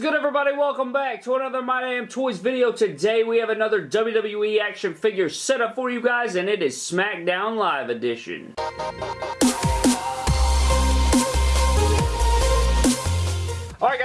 good everybody? Welcome back to another My Damn Toys video. Today we have another WWE action figure set up for you guys and it is SmackDown Live edition.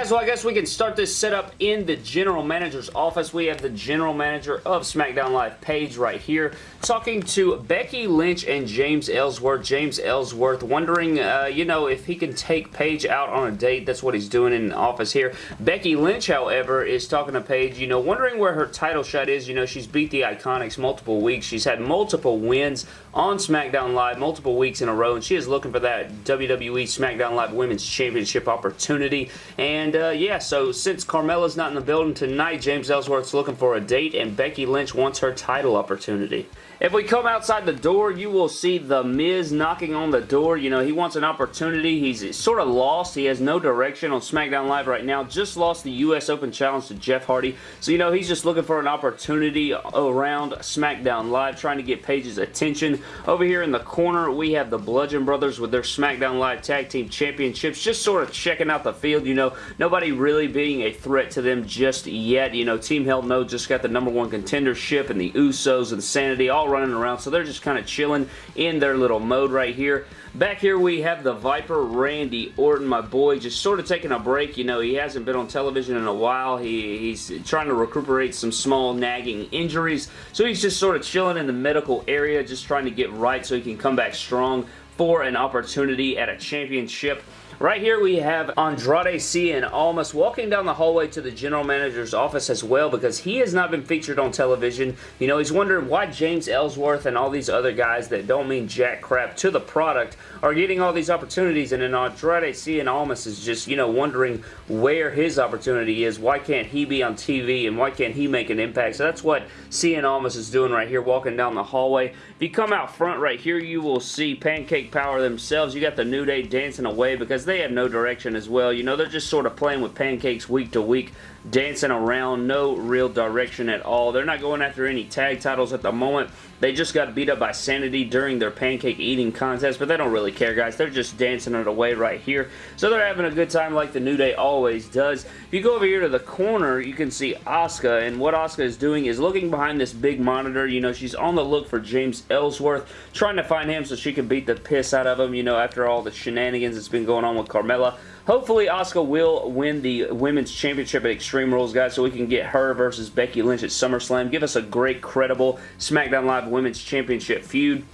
Guys, well I guess we can start this setup in the general manager's office. We have the general manager of SmackDown Live Paige right here talking to Becky Lynch and James Ellsworth. James Ellsworth wondering, uh, you know, if he can take Paige out on a date. That's what he's doing in the office here. Becky Lynch, however, is talking to Paige, you know, wondering where her title shot is. You know, she's beat the IIconics multiple weeks. She's had multiple wins on SmackDown Live multiple weeks in a row, and she is looking for that WWE SmackDown Live Women's Championship opportunity. And uh, yeah, so since Carmella's not in the building tonight, James Ellsworth's looking for a date, and Becky Lynch wants her title opportunity. If we come outside the door, you will see The Miz knocking on the door. You know, he wants an opportunity. He's sort of lost. He has no direction on SmackDown Live right now. Just lost the U.S. Open Challenge to Jeff Hardy. So, you know, he's just looking for an opportunity around SmackDown Live, trying to get Paige's attention. Over here in the corner, we have the Bludgeon Brothers with their SmackDown Live Tag Team Championships, just sort of checking out the field. You know, nobody really being a threat to them just yet. You know, Team Hell No just got the number one contendership, and the Usos and Sanity all running around, so they're just kind of chilling in their little mode right here. Back here we have the Viper, Randy Orton, my boy, just sort of taking a break. You know, he hasn't been on television in a while. He, he's trying to recuperate some small nagging injuries, so he's just sort of chilling in the medical area, just trying to get right so he can come back strong for an opportunity at a championship. Right here we have Andrade Cien Almas walking down the hallway to the general manager's office as well because he has not been featured on television. You know, he's wondering why James Ellsworth and all these other guys that don't mean jack crap to the product are getting all these opportunities and then Andrade Cien Almas is just, you know, wondering where his opportunity is. Why can't he be on TV and why can't he make an impact? So that's what Cien Almas is doing right here walking down the hallway. If you come out front right here, you will see Pancake Power themselves. You got the New Day dancing away because they have no direction as well. You know, they're just sort of playing with pancakes week to week, dancing around, no real direction at all. They're not going after any tag titles at the moment. They just got beat up by Sanity during their pancake eating contest, but they don't really care, guys. They're just dancing it away right here. So they're having a good time like the New Day always does. If you go over here to the corner, you can see Asuka, and what Asuka is doing is looking behind this big monitor. You know, she's on the look for James Ellsworth, trying to find him so she can beat the piss out of him, you know, after all the shenanigans that's been going on with Carmella. Hopefully, Asuka will win the Women's Championship at Extreme Rules, guys, so we can get her versus Becky Lynch at SummerSlam. Give us a great, credible SmackDown Live Women's Championship feud.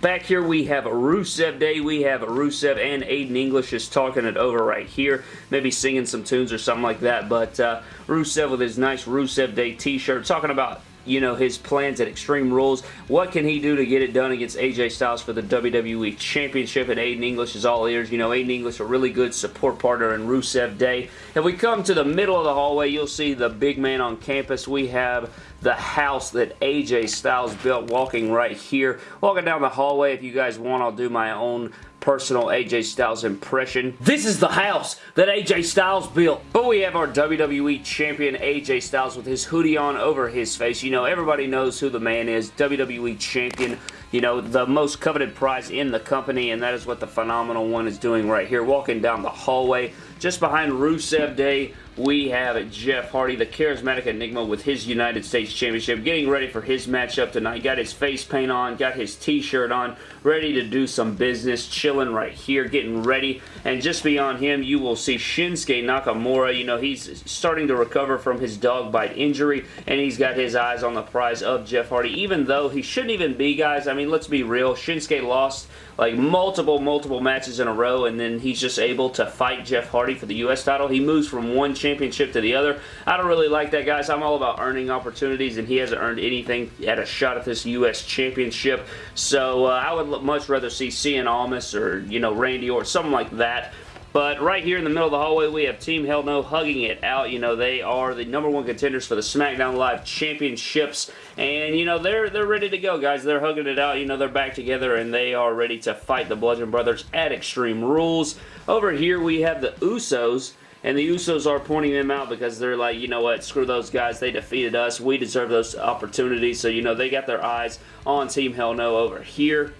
Back here we have Rusev Day. We have Rusev and Aiden English is talking it over right here. Maybe singing some tunes or something like that. But uh, Rusev with his nice Rusev Day t-shirt talking about you know, his plans at Extreme Rules. What can he do to get it done against AJ Styles for the WWE Championship? And Aiden English is all ears. You know, Aiden English, a really good support partner in Rusev Day. If we come to the middle of the hallway, you'll see the big man on campus. We have the house that AJ Styles built walking right here. Walking down the hallway, if you guys want, I'll do my own personal AJ Styles impression. This is the house that AJ Styles built. But we have our WWE Champion AJ Styles with his hoodie on over his face. You know, everybody knows who the man is. WWE Champion you know, the most coveted prize in the company, and that is what the Phenomenal One is doing right here, walking down the hallway. Just behind Rusev Day, we have Jeff Hardy, the charismatic enigma with his United States Championship, getting ready for his matchup tonight. Got his face paint on, got his t-shirt on, ready to do some business, chilling right here, getting ready. And just beyond him, you will see Shinsuke Nakamura. You know, he's starting to recover from his dog bite injury, and he's got his eyes on the prize of Jeff Hardy, even though he shouldn't even be, guys. I mean, let's be real. Shinsuke lost like multiple, multiple matches in a row, and then he's just able to fight Jeff Hardy for the U.S. title. He moves from one championship to the other. I don't really like that, guys. I'm all about earning opportunities, and he hasn't earned anything at a shot at this U.S. championship. So uh, I would much rather see Cien Almas or, you know, Randy or something like that but right here in the middle of the hallway, we have Team Hell No hugging it out. You know, they are the number one contenders for the SmackDown Live Championships. And, you know, they're they're ready to go, guys. They're hugging it out. You know, they're back together, and they are ready to fight the Bludgeon Brothers at Extreme Rules. Over here, we have the Usos. And the Usos are pointing them out because they're like, you know what, screw those guys. They defeated us. We deserve those opportunities. So, you know, they got their eyes on Team Hell No over here.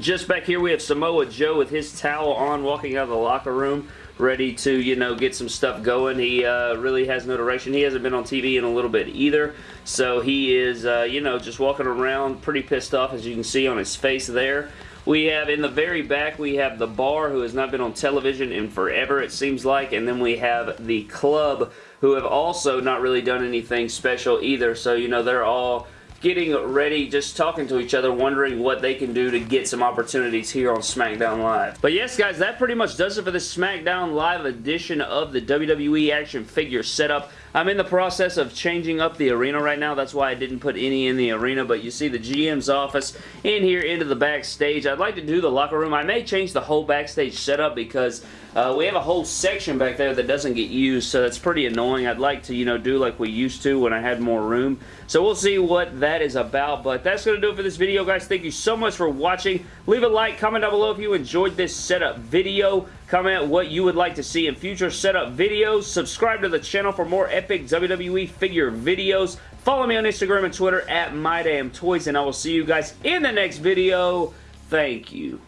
Just back here, we have Samoa Joe with his towel on walking out of the locker room ready to, you know, get some stuff going. He uh, really has no direction. He hasn't been on TV in a little bit either. So he is, uh, you know, just walking around pretty pissed off as you can see on his face there. We have in the very back, we have the bar who has not been on television in forever it seems like. And then we have the club who have also not really done anything special either. So, you know, they're all getting ready, just talking to each other, wondering what they can do to get some opportunities here on SmackDown Live. But yes, guys, that pretty much does it for the SmackDown Live edition of the WWE action figure setup. I'm in the process of changing up the arena right now. That's why I didn't put any in the arena, but you see the GM's office in here into the backstage. I'd like to do the locker room. I may change the whole backstage setup because uh, we have a whole section back there that doesn't get used, so that's pretty annoying. I'd like to, you know, do like we used to when I had more room. So we'll see what that is about, but that's going to do it for this video, guys. Thank you so much for watching. Leave a like, comment down below if you enjoyed this setup video. Comment what you would like to see in future setup videos. Subscribe to the channel for more epic WWE figure videos. Follow me on Instagram and Twitter at MyDamnToys, and I will see you guys in the next video. Thank you.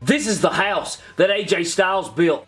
This is the house that AJ Styles built.